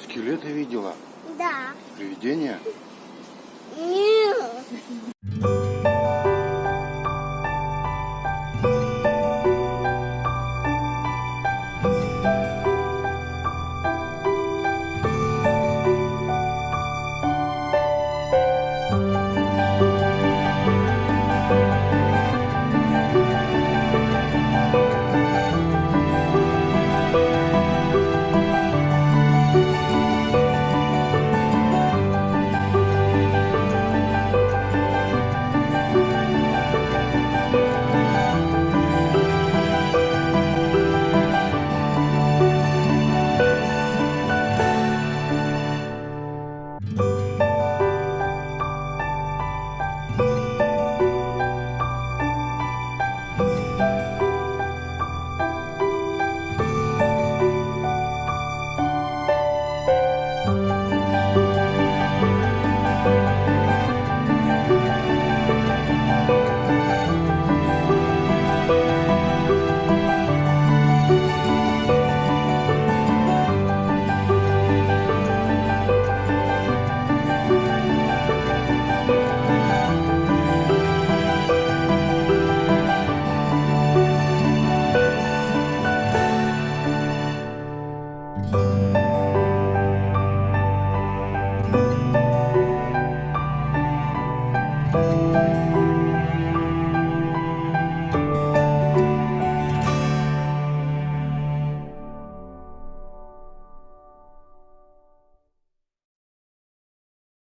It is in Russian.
Ты скелеты видела? Да. Привидения? Нет. Música